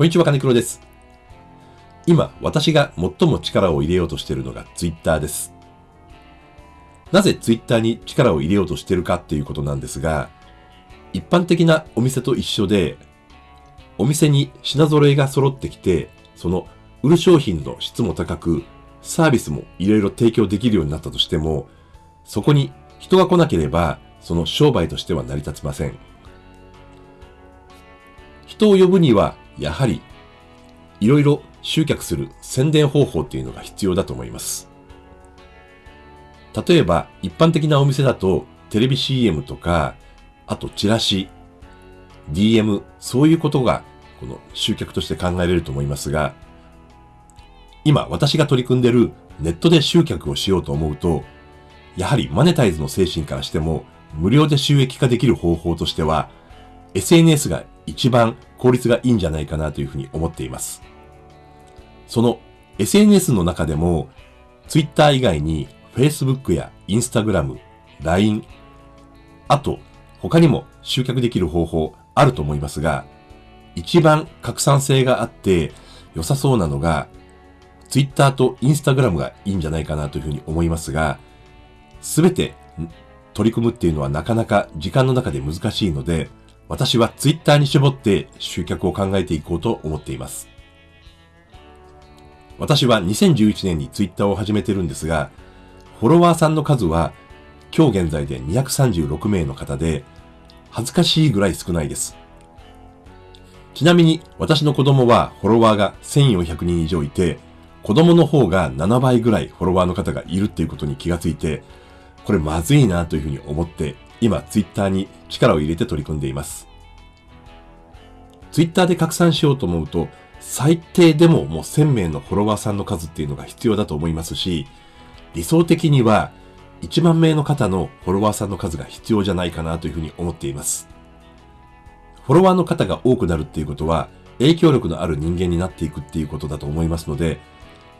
こんにちは、金黒です。今、私が最も力を入れようとしているのが Twitter です。なぜ Twitter に力を入れようとしているかっていうことなんですが、一般的なお店と一緒で、お店に品揃えが揃ってきて、その売る商品の質も高く、サービスもいろいろ提供できるようになったとしても、そこに人が来なければ、その商売としては成り立ちません。人を呼ぶには、やはり、いろいろ集客する宣伝方法っていうのが必要だと思います。例えば、一般的なお店だと、テレビ CM とか、あとチラシ、DM、そういうことが、この集客として考えられると思いますが、今私が取り組んでるネットで集客をしようと思うと、やはりマネタイズの精神からしても、無料で収益化できる方法としては、SNS が一番効率がいいんじゃないかなというふうに思っています。その SNS の中でも、Twitter 以外に Facebook や Instagram、LINE、あと他にも集客できる方法あると思いますが、一番拡散性があって良さそうなのが、Twitter と Instagram がいいんじゃないかなというふうに思いますが、すべて取り組むっていうのはなかなか時間の中で難しいので、私は Twitter に絞って集客を考えていこうと思っています。私は2011年に Twitter を始めてるんですが、フォロワーさんの数は今日現在で236名の方で、恥ずかしいぐらい少ないです。ちなみに私の子供はフォロワーが1400人以上いて、子供の方が7倍ぐらいフォロワーの方がいるっていうことに気がついて、これまずいなというふうに思って、今ツイッターに力を入れて取り組んでいます。ツイッターで拡散しようと思うと、最低でももう1000名のフォロワーさんの数っていうのが必要だと思いますし、理想的には1万名の方のフォロワーさんの数が必要じゃないかなというふうに思っています。フォロワーの方が多くなるっていうことは、影響力のある人間になっていくっていうことだと思いますので、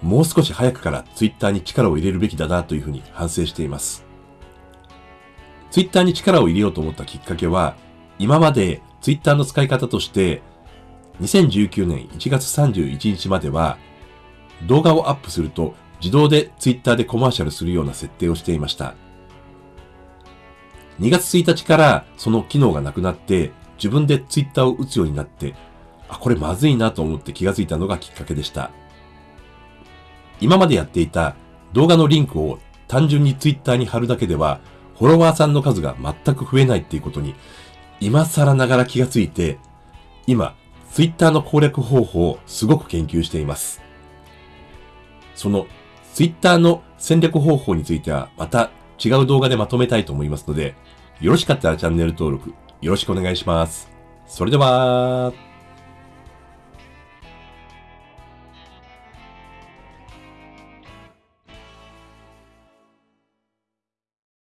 もう少し早くからツイッターに力を入れるべきだなというふうに反省しています。ツイッターに力を入れようと思ったきっかけは、今までツイッターの使い方として、2019年1月31日までは、動画をアップすると自動でツイッターでコマーシャルするような設定をしていました。2月1日からその機能がなくなって、自分でツイッターを打つようになって、あ、これまずいなと思って気がついたのがきっかけでした。今までやっていた動画のリンクを単純にツイッターに貼るだけでは、フォロワーさんの数が全く増えないっていうことに、今更ながら気がついて、今、ツイッターの攻略方法をすごく研究しています。そのツイッターの戦略方法についてはまた違う動画でまとめたいと思いますので、よろしかったらチャンネル登録よろしくお願いします。それでは、